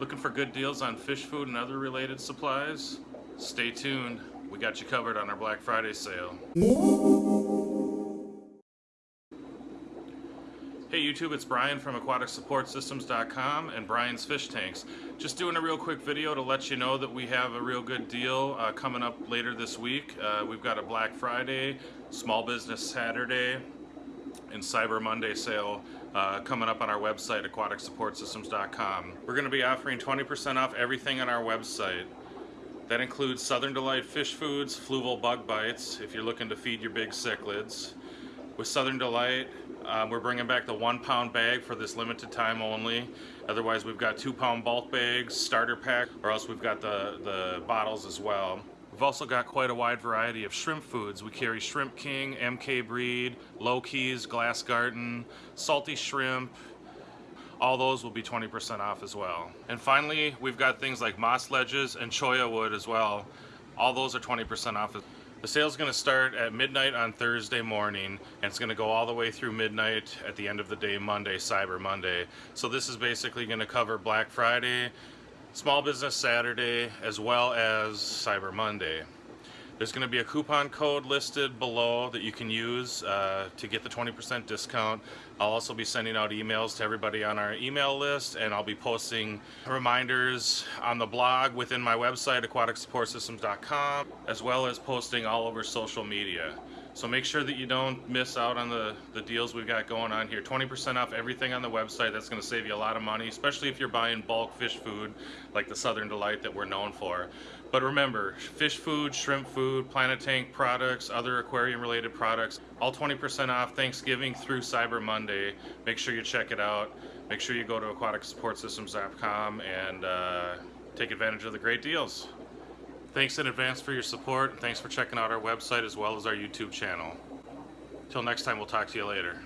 Looking for good deals on fish food and other related supplies? Stay tuned. We got you covered on our Black Friday sale. Hey YouTube, it's Brian from AquaticSupportSystems.com and Brian's Fish Tanks. Just doing a real quick video to let you know that we have a real good deal uh, coming up later this week. Uh, we've got a Black Friday, Small Business Saturday, and Cyber Monday sale uh, coming up on our website, AquaticSupportSystems.com. We're going to be offering 20% off everything on our website. That includes Southern Delight Fish Foods, Fluval Bug Bites, if you're looking to feed your big cichlids. With Southern Delight, um, we're bringing back the one pound bag for this limited time only. Otherwise, we've got two pound bulk bags, starter pack, or else we've got the, the bottles as well. We've also got quite a wide variety of shrimp foods. We carry Shrimp King, MK Breed, Low Keys, GlasGarten, Salty Shrimp, all those will be 20% off as well. And finally, we've got things like moss ledges and cholla wood as well. All those are 20% off. The sale's gonna start at midnight on Thursday morning and it's gonna go all the way through midnight at the end of the day, Monday, Cyber Monday. So this is basically gonna cover Black Friday, Small Business Saturday, as well as Cyber Monday. There's going to be a coupon code listed below that you can use uh, to get the 20% discount. I'll also be sending out emails to everybody on our email list and I'll be posting reminders on the blog within my website aquaticsupportsystems.com as well as posting all over social media. So make sure that you don't miss out on the, the deals we've got going on here. 20% off everything on the website. That's going to save you a lot of money, especially if you're buying bulk fish food like the Southern Delight that we're known for. But remember, fish food, shrimp food, Planet Tank products, other aquarium related products, all 20% off Thanksgiving through Cyber Monday. Make sure you check it out. Make sure you go to aquaticsupportsystems.com and uh, take advantage of the great deals. Thanks in advance for your support. and Thanks for checking out our website as well as our YouTube channel. Till next time, we'll talk to you later.